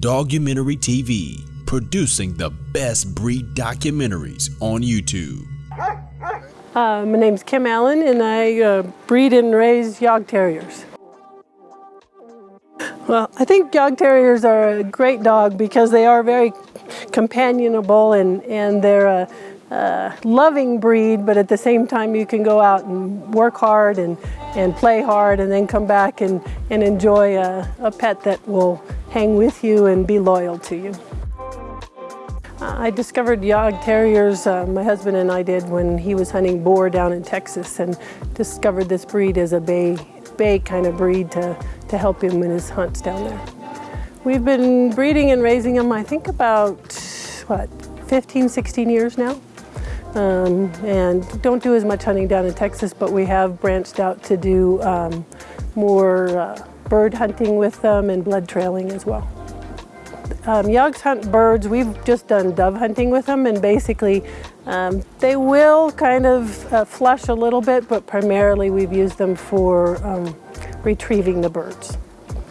Dogumentary TV, producing the best breed documentaries on YouTube. Uh, my name's Kim Allen and I uh, breed and raise Jagd Terriers. Well, I think Jagd Terriers are a great dog because they are very companionable and, and they're a, a, loving breed, but at the same time you can go out and work hard and, and play hard and then come back and, and enjoy a, a pet that will hang with you and be loyal to you. I discovered Jagd Terriers, uh, my husband and I did, when he was hunting boar down in Texas and discovered this breed as a bay, bay kind of breed to, to help him in his hunts down there. We've been breeding and raising them, I think about, what, 15, 16 years now. Um, and don't do as much hunting down in Texas, but we have branched out to do um, more uh, bird hunting with them and blood trailing as well. Um, Jagds hunt birds. We've just done dove hunting with them and basically um, they will kind of uh, flush a little bit, but primarily we've used them for um, retrieving the birds.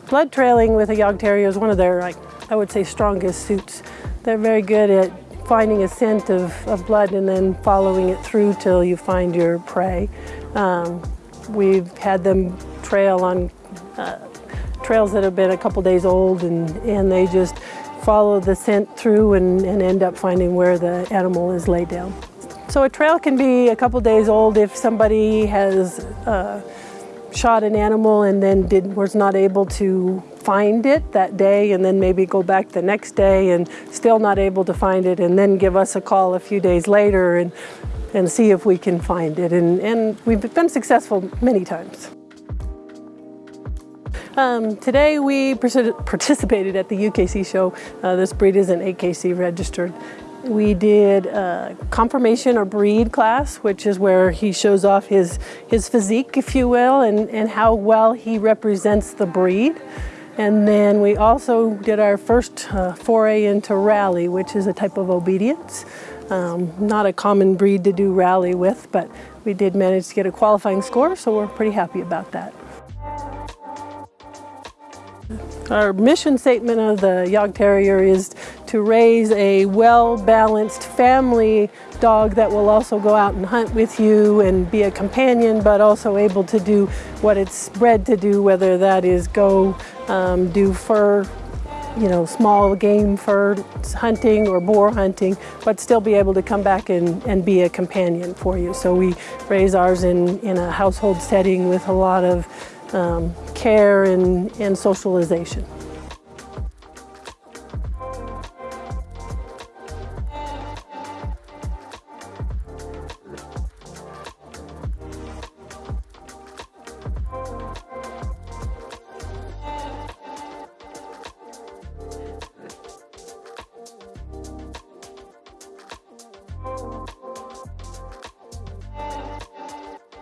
Blood trailing with a Jagd Terrier is one of their, like, I would say, strongest suits. They're very good at finding a scent of, of blood and then following it through till you find your prey. Um, we've had them trail on uh, trails that have been a couple days old and, and they just follow the scent through and, and end up finding where the animal is laid down. So a trail can be a couple days old if somebody has uh, shot an animal and then did, was not able to find it that day and then maybe go back the next day and still not able to find it and then give us a call a few days later and, and see if we can find it. And, and we've been successful many times. Um, today we participated at the UKC show. Uh, this breed isn't AKC registered. We did a conformation or breed class, which is where he shows off his, his physique, if you will, and, and how well he represents the breed. And then we also did our first uh, foray into rally, which is a type of obedience. Um, not a common breed to do rally with, but we did manage to get a qualifying score, so we're pretty happy about that. Our mission statement of the Jagd Terrier is to raise a well-balanced family dog that will also go out and hunt with you and be a companion, but also able to do what it's bred to do, whether that is go um, do fur, you know, small game fur hunting or boar hunting, but still be able to come back and, and be a companion for you. So we raise ours in, in a household setting with a lot of um, care and, and socialization.